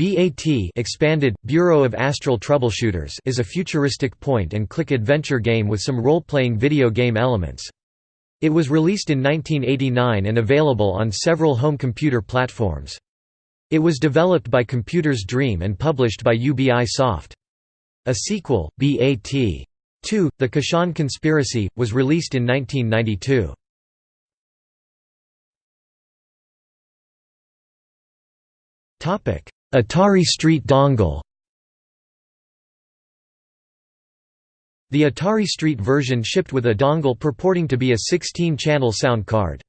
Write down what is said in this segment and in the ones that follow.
BAT expanded, Bureau of Astral Troubleshooters is a futuristic point-and-click adventure game with some role-playing video game elements. It was released in 1989 and available on several home computer platforms. It was developed by Computers Dream and published by UBI Soft. A sequel, BAT. 2, The Koshan Conspiracy, was released in 1992. Atari Street dongle The Atari Street version shipped with a dongle purporting to be a 16-channel sound card.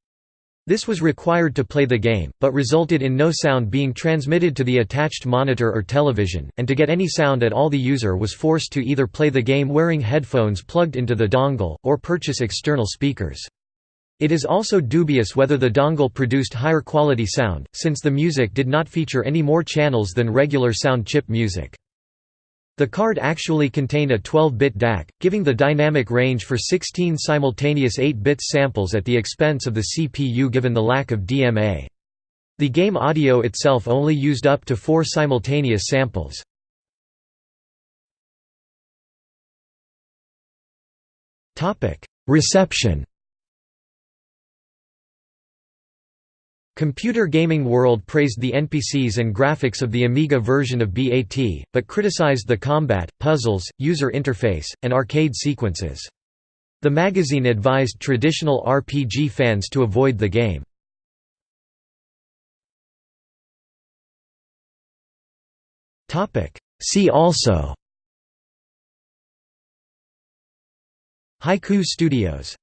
This was required to play the game, but resulted in no sound being transmitted to the attached monitor or television, and to get any sound at all the user was forced to either play the game wearing headphones plugged into the dongle, or purchase external speakers. It is also dubious whether the dongle produced higher quality sound, since the music did not feature any more channels than regular sound chip music. The card actually contained a 12-bit DAC, giving the dynamic range for 16 simultaneous 8-bit samples at the expense of the CPU given the lack of DMA. The game audio itself only used up to four simultaneous samples. Reception Computer Gaming World praised the NPCs and graphics of the Amiga version of BAT, but criticized the combat, puzzles, user interface, and arcade sequences. The magazine advised traditional RPG fans to avoid the game. See also Haiku Studios